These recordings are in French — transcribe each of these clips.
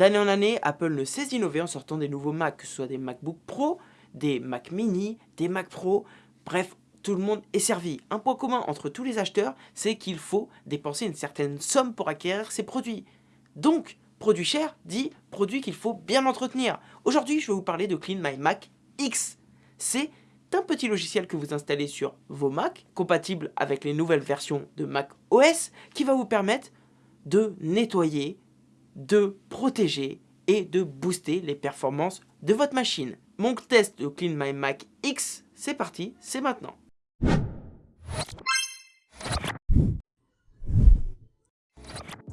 D'année en année, Apple ne cesse d'innover en sortant des nouveaux Mac, que ce soit des MacBook Pro, des Mac Mini, des Mac Pro, bref, tout le monde est servi. Un point commun entre tous les acheteurs, c'est qu'il faut dépenser une certaine somme pour acquérir ces produits. Donc, produit cher dit produit qu'il faut bien entretenir. Aujourd'hui, je vais vous parler de Clean My Mac X. C'est un petit logiciel que vous installez sur vos Mac, compatible avec les nouvelles versions de Mac OS, qui va vous permettre de nettoyer, de protéger et de booster les performances de votre machine. Mon test de Clean My Mac X, c'est parti, c'est maintenant.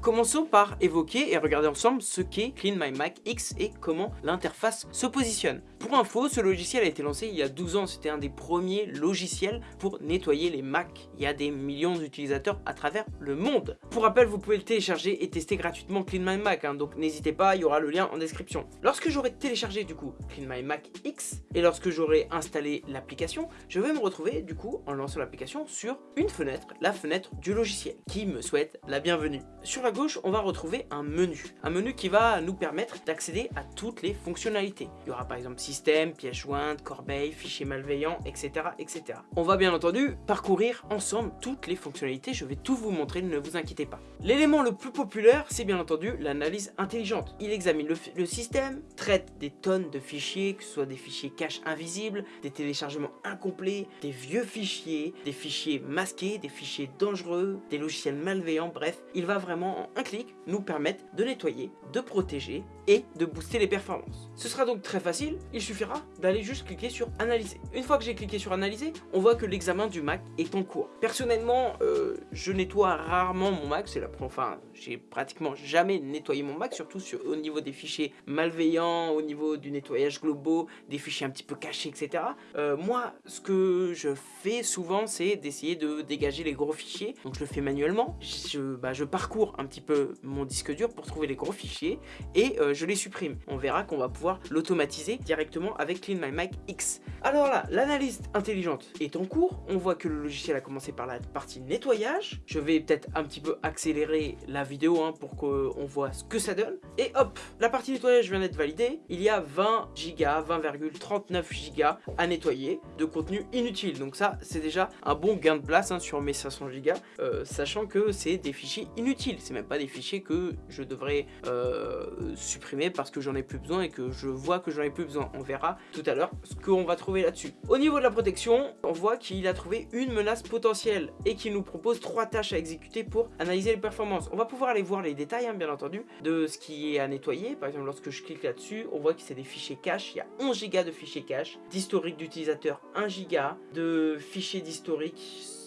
Commençons par évoquer et regarder ensemble ce qu'est Clean My Mac X et comment l'interface se positionne. Pour info, ce logiciel a été lancé il y a 12 ans, c'était un des premiers logiciels pour nettoyer les Mac. Il y a des millions d'utilisateurs à travers le monde. Pour rappel, vous pouvez le télécharger et tester gratuitement Clean My Mac, hein, donc n'hésitez pas, il y aura le lien en description. Lorsque j'aurai téléchargé du coup Clean My Mac X et lorsque j'aurai installé l'application, je vais me retrouver du coup en lançant l'application sur une fenêtre, la fenêtre du logiciel, qui me souhaite la bienvenue. Sur la on va retrouver un menu. Un menu qui va nous permettre d'accéder à toutes les fonctionnalités. Il y aura par exemple système, pièce jointe, corbeille, fichier malveillant, etc., etc. On va bien entendu parcourir ensemble toutes les fonctionnalités. Je vais tout vous montrer, ne vous inquiétez pas. L'élément le plus populaire, c'est bien entendu l'analyse intelligente. Il examine le, le système, traite des tonnes de fichiers, que ce soit des fichiers cache invisibles, des téléchargements incomplets, des vieux fichiers, des fichiers masqués, des fichiers dangereux, des logiciels malveillants, bref, il va vraiment un clic nous permettre de nettoyer, de protéger et de booster les performances. Ce sera donc très facile, il suffira d'aller juste cliquer sur analyser. Une fois que j'ai cliqué sur analyser, on voit que l'examen du Mac est en cours. Personnellement, euh, je nettoie rarement mon Mac, c'est la enfin, j'ai pratiquement jamais nettoyé mon Mac, surtout sur, au niveau des fichiers malveillants, au niveau du nettoyage globaux, des fichiers un petit peu cachés, etc. Euh, moi, ce que je fais souvent, c'est d'essayer de dégager les gros fichiers, donc je le fais manuellement. Je, bah, parcours un petit peu mon disque dur pour trouver les gros fichiers et euh, je les supprime. On verra qu'on va pouvoir l'automatiser directement avec Clean My Mac X. Alors là, l'analyse intelligente est en cours. On voit que le logiciel a commencé par la partie nettoyage. Je vais peut-être un petit peu accélérer la vidéo hein, pour qu'on voit ce que ça donne. Et hop, la partie nettoyage vient d'être validée. Il y a 20 Go, 20,39 Go à nettoyer de contenu inutile. Donc ça, c'est déjà un bon gain de place hein, sur mes 500 Go, euh, sachant que c'est des fichiers inutiles. C'est même pas des fichiers que je devrais euh, supprimer parce que j'en ai plus besoin et que je vois que j'en ai plus besoin. On verra tout à l'heure ce qu'on va trouver là-dessus. Au niveau de la protection, on voit qu'il a trouvé une menace potentielle et qu'il nous propose trois tâches à exécuter pour analyser les performances. On va pouvoir aller voir les détails, hein, bien entendu, de ce qui est à nettoyer. Par exemple, lorsque je clique là-dessus, on voit que c'est des fichiers cache. Il y a 11 Go de fichiers cache, d'historique d'utilisateur 1 Go, de fichiers d'historique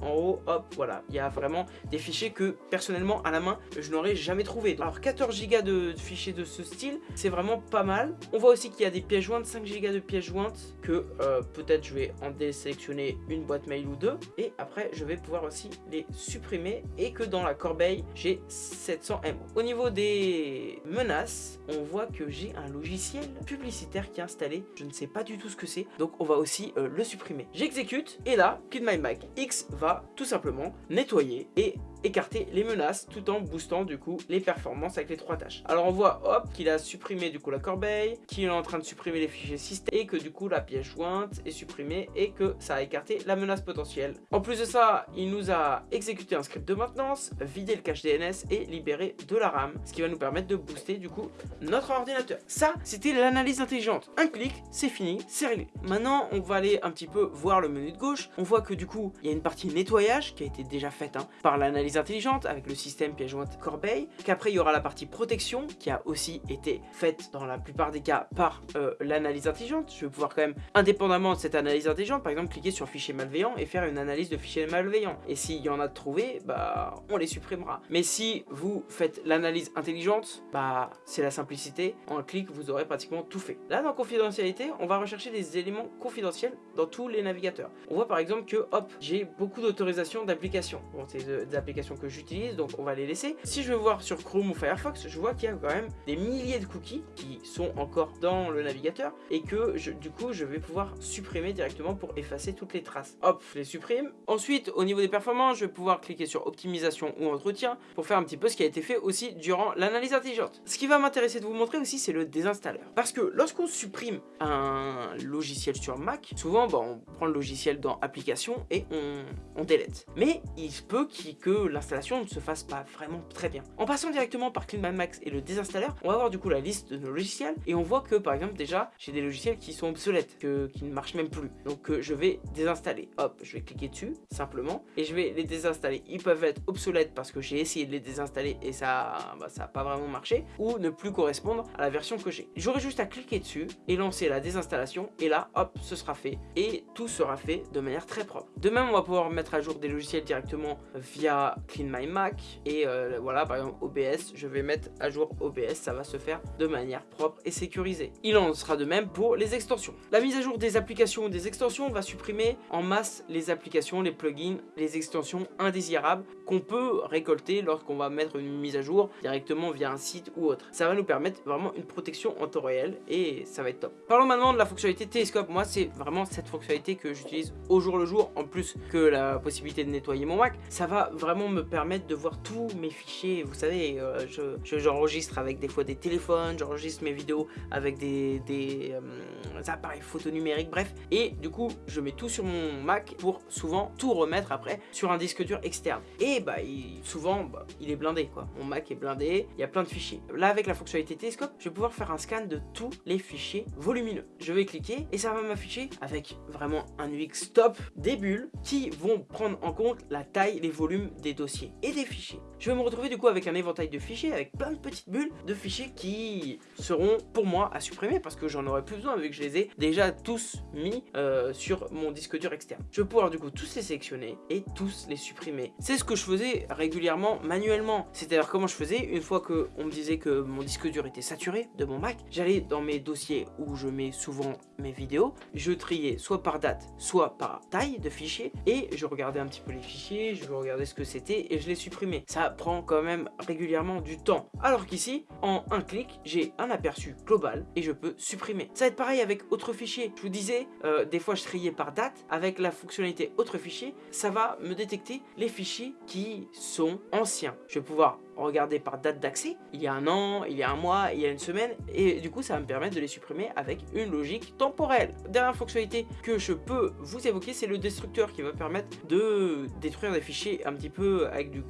en haut, hop, voilà. Il y a vraiment des fichiers que, personnellement, à la main, je n'aurais jamais trouvé. Alors, 14 Go de fichiers de ce style, c'est vraiment pas mal. On voit aussi qu'il y a des pièces jointes, 5 Go de pièces jointes, que euh, peut-être je vais en désélectionner une boîte mail ou deux. Et après, je vais pouvoir aussi les supprimer et que dans la corbeille, j'ai 700 MO. Au niveau des menaces, on voit que j'ai un logiciel publicitaire qui est installé. Je ne sais pas du tout ce que c'est, donc on va aussi euh, le supprimer. J'exécute et là, Kid My Mac va tout simplement nettoyer et écarter les menaces tout en boostant du coup les performances avec les trois tâches. Alors on voit hop qu'il a supprimé du coup la corbeille, qu'il est en train de supprimer les fichiers système et que du coup la pièce jointe est supprimée et que ça a écarté la menace potentielle. En plus de ça, il nous a exécuté un script de maintenance, vidé le cache DNS et libéré de la RAM, ce qui va nous permettre de booster du coup notre ordinateur. Ça, c'était l'analyse intelligente. Un clic, c'est fini, c'est réglé. Maintenant, on va aller un petit peu voir le menu de gauche. On voit que du coup, il y a une partie nettoyage qui a été déjà faite hein, par l'analyse intelligente avec le système pièce jointe corbeille, qu'après il y aura la partie protection qui a aussi été faite dans la plupart des cas par euh, l'analyse intelligente. Je vais pouvoir quand même, indépendamment de cette analyse intelligente, par exemple cliquer sur fichier malveillant et faire une analyse de fichiers malveillants. Et s'il y en a de trouver, bah on les supprimera. Mais si vous faites l'analyse intelligente, bah c'est la simplicité. En un clic, vous aurez pratiquement tout fait. Là, dans confidentialité, on va rechercher des éléments confidentiels dans tous les navigateurs. On voit par exemple que, hop, j'ai beaucoup d'autorisations d'applications. Bon, c'est des applications que j'utilise, donc on va les laisser. Si je vais voir sur Chrome ou Firefox, je vois qu'il y a quand même des milliers de cookies qui sont encore dans le navigateur et que du coup je vais pouvoir supprimer directement pour effacer toutes les traces. Hop, je les supprime. Ensuite, au niveau des performances, je vais pouvoir cliquer sur optimisation ou entretien pour faire un petit peu ce qui a été fait aussi durant l'analyse intelligente. Ce qui va m'intéresser de vous montrer aussi, c'est le désinstalleur. Parce que lorsqu'on supprime un logiciel sur Mac, souvent bah, on prend le logiciel dans application et on, on délète. Mais il se peut que l'installation ne se fasse pas vraiment très bien. En passant directement par Clean Max et le désinstalleur, on va voir du coup la liste de nos logiciels et on voit que par exemple déjà j'ai des logiciels qui sont obsolètes, que, qui ne marchent même plus. Donc euh, je vais désinstaller. Hop, je vais cliquer dessus simplement et je vais les désinstaller. Ils peuvent être obsolètes parce que j'ai essayé de les désinstaller et ça bah, ça n'a pas vraiment marché ou ne plus correspondre à la version que j'ai. J'aurai juste à cliquer dessus et lancer la désinstallation et là hop ce sera fait et tout sera fait de manière très propre. De même on va pouvoir mettre à jour des logiciels directement via Clean My Mac et euh, voilà par exemple OBS je vais mettre à jour OBS ça va se faire de manière propre et sécurisée. Il en sera de même pour les extensions. La mise à jour des applications ou des extensions va supprimer en masse les applications, les plugins, les extensions indésirables qu'on peut récolter lorsqu'on va mettre une mise à jour directement via un site ou autre. Ça va nous permettre vraiment une protection en temps réel et ça va être top. Parlons maintenant de la fonctionnalité Télescope. Moi, c'est vraiment cette fonctionnalité que j'utilise au jour le jour en plus que la possibilité de nettoyer mon Mac. Ça va vraiment me permettre de voir tous mes fichiers. Vous savez, euh, j'enregistre avec des fois des téléphones, j'enregistre mes vidéos avec des, des euh, appareils photo numériques, bref. Et du coup, je mets tout sur mon Mac pour souvent tout remettre après sur un disque dur externe. Et bah, souvent, bah, il est blindé quoi. Mon Mac est blindé, il y a plein de fichiers. Là, avec la fonctionnalité Télescope, je vais pouvoir faire un scan de tous les fichiers volumineux. Je vais cliquer et ça va m'afficher avec vraiment un UX top des bulles qui vont prendre en compte la taille, les volumes des dossiers et des fichiers. Je vais me retrouver du coup avec un éventail de fichiers, avec plein de petites bulles de fichiers qui seront pour moi à supprimer parce que j'en aurai plus besoin vu que je les ai déjà tous mis euh, sur mon disque dur externe. Je vais pouvoir du coup tous les sélectionner et tous les supprimer. C'est ce que je faisais régulièrement manuellement. C'est-à-dire comment je faisais une fois que on me disait que mon disque dur était saturé de mon Mac, j'allais dans mes dossiers où je mets souvent mes vidéos, je triais soit par date, soit par taille de fichier et je regardais un petit peu les fichiers, je regardais ce que c'était et je les supprimais. Ça prend quand même régulièrement du temps. Alors qu'ici, en un clic, j'ai un aperçu global et je peux supprimer. Ça va être pareil avec autre fichier. Je vous disais, euh, des fois je triais par date. Avec la fonctionnalité autre fichier, ça va me détecter les fichiers qui sont anciens. Je vais pouvoir regarder par date d'accès, il y a un an, il y a un mois, il y a une semaine, et du coup ça va me permettre de les supprimer avec une logique temporelle. Dernière fonctionnalité que je peux vous évoquer, c'est le destructeur qui va permettre de détruire des fichiers un petit peu avec du,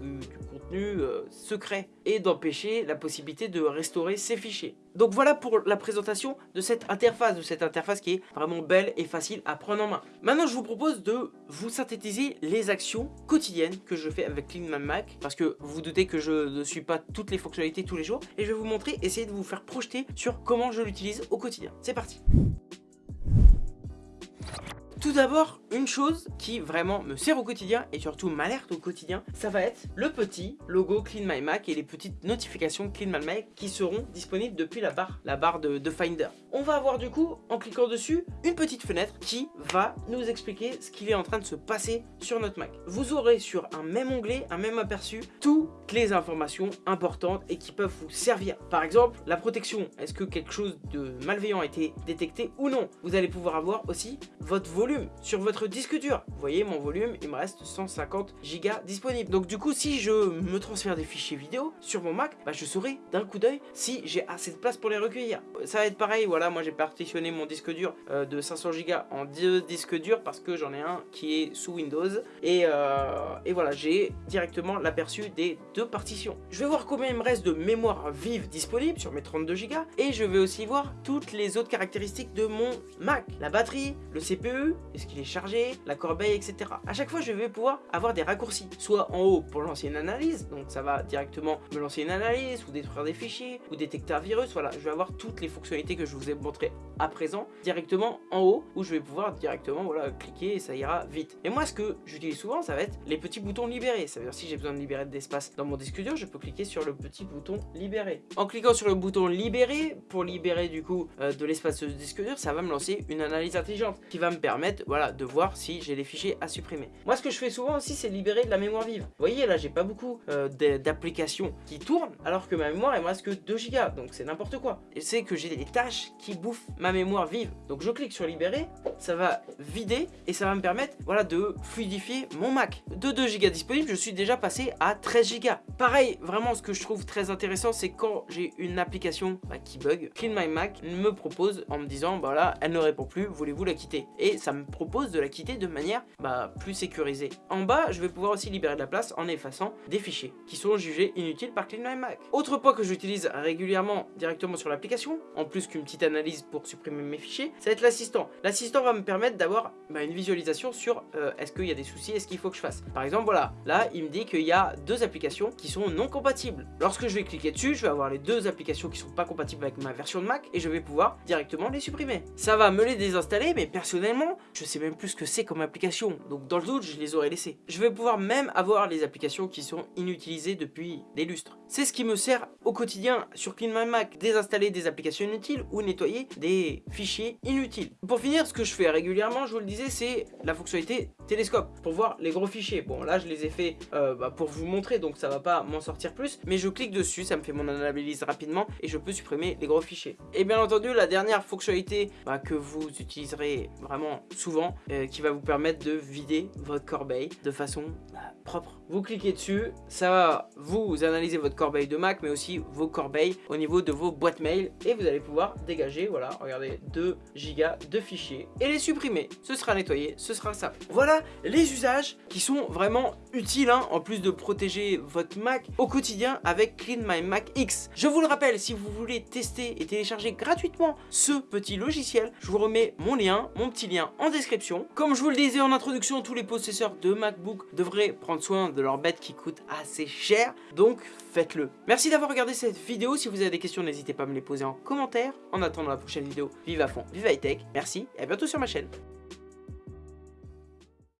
euh, secret et d'empêcher la possibilité de restaurer ces fichiers. Donc voilà pour la présentation de cette interface, de cette interface qui est vraiment belle et facile à prendre en main. Maintenant je vous propose de vous synthétiser les actions quotidiennes que je fais avec Clean Mac parce que vous, vous doutez que je ne suis pas toutes les fonctionnalités tous les jours et je vais vous montrer, essayer de vous faire projeter sur comment je l'utilise au quotidien. C'est parti tout d'abord, une chose qui vraiment me sert au quotidien et surtout m'alerte au quotidien, ça va être le petit logo Clean My Mac et les petites notifications Clean My Mac qui seront disponibles depuis la barre, la barre de, de Finder. On va avoir du coup, en cliquant dessus, une petite fenêtre qui va nous expliquer ce qu'il est en train de se passer sur notre Mac. Vous aurez sur un même onglet, un même aperçu, toutes les informations importantes et qui peuvent vous servir. Par exemple, la protection, est-ce que quelque chose de malveillant a été détecté ou non? Vous allez pouvoir avoir aussi votre volume sur votre disque dur. Vous voyez, mon volume, il me reste 150 gigas disponible. Donc du coup, si je me transfère des fichiers vidéo sur mon Mac, bah, je saurai d'un coup d'œil si j'ai assez de place pour les recueillir. Ça va être pareil, voilà, moi j'ai partitionné mon disque dur euh, de 500 gigas en deux disques durs parce que j'en ai un qui est sous Windows. Et, euh, et voilà, j'ai directement l'aperçu des deux partitions. Je vais voir combien il me reste de mémoire vive disponible sur mes 32 gigas et je vais aussi voir toutes les autres caractéristiques de mon Mac. La batterie, le CPU, est-ce qu'il est chargé, la corbeille, etc. À chaque fois, je vais pouvoir avoir des raccourcis, soit en haut pour lancer une analyse, donc ça va directement me lancer une analyse, ou détruire des fichiers, ou détecter un virus, voilà, je vais avoir toutes les fonctionnalités que je vous ai montrées à présent, directement en haut, où je vais pouvoir directement, voilà, cliquer et ça ira vite. Et moi, ce que j'utilise souvent, ça va être les petits boutons libérés, ça veut dire si j'ai besoin de libérer de l'espace dans mon disque dur, je peux cliquer sur le petit bouton libérer. En cliquant sur le bouton libérer, pour libérer du coup euh, de l'espace de disque dur, ça va me lancer une analyse intelligente, qui va me permettre voilà, de voir si j'ai des fichiers à supprimer. Moi, ce que je fais souvent aussi, c'est libérer de la mémoire vive. Vous voyez, là, j'ai pas beaucoup euh, d'applications qui tournent, alors que ma mémoire, il me reste que 2 Go, donc c'est n'importe quoi. Et c'est que j'ai des tâches qui bouffent ma mémoire vive. Donc je clique sur libérer, ça va vider et ça va me permettre voilà, de fluidifier mon Mac. De 2 Go disponibles, je suis déjà passé à 13 Go. Pareil, vraiment, ce que je trouve très intéressant, c'est quand j'ai une application bah, qui bug, Clean My Mac me propose en me disant, bah là, elle ne répond plus, voulez-vous la quitter? Et ça me propose de la quitter de manière bah, plus sécurisée. En bas, je vais pouvoir aussi libérer de la place en effaçant des fichiers qui sont jugés inutiles par Clean My Mac. Autre point que j'utilise régulièrement directement sur l'application, en plus qu'une petite analyse pour supprimer mes fichiers, ça va être l'assistant. L'assistant va me permettre d'avoir bah, une visualisation sur euh, est-ce qu'il y a des soucis, est-ce qu'il faut que je fasse. Par exemple, voilà, là, il me dit qu'il y a deux applications qui sont non compatibles. Lorsque je vais cliquer dessus, je vais avoir les deux applications qui sont pas compatibles avec ma version de Mac et je vais pouvoir directement les supprimer. Ça va me les désinstaller, mais personnellement, je sais même plus ce que c'est comme application. Donc dans le doute, je les aurais laissées. Je vais pouvoir même avoir les applications qui sont inutilisées depuis des lustres. C'est ce qui me sert au quotidien sur Clean My Mac, désinstaller des applications inutiles ou nettoyer des fichiers inutiles. Pour finir, ce que je fais régulièrement, je vous le disais, c'est la fonctionnalité télescope pour voir les gros fichiers. Bon, là, je les ai fait euh, bah, pour vous montrer, donc ça va pas m'en sortir plus, mais je clique dessus, ça me fait mon analyse rapidement et je peux supprimer les gros fichiers. Et bien entendu, la dernière fonctionnalité bah, que vous utiliserez vraiment souvent, euh, qui va vous permettre de vider votre corbeille de façon bah, propre. Vous cliquez dessus, ça va vous analyser votre corbeille de Mac, mais aussi vos corbeilles au niveau de vos boîtes mail et vous allez pouvoir dégager, voilà, regardez, 2 gigas de fichiers et les supprimer. Ce sera nettoyé, ce sera ça. Voilà les usages qui sont vraiment utiles, hein, en plus de protéger votre Mac au quotidien avec Clean My Mac X. Je vous le rappelle, si vous voulez tester et télécharger gratuitement ce petit logiciel, je vous remets mon lien, mon petit lien description. Comme je vous le disais en introduction, tous les possesseurs de MacBook devraient prendre soin de leur bête qui coûte assez cher, donc faites-le. Merci d'avoir regardé cette vidéo, si vous avez des questions n'hésitez pas à me les poser en commentaire. En attendant la prochaine vidéo, vive à fond, vive high tech, merci et à bientôt sur ma chaîne.